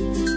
Bye.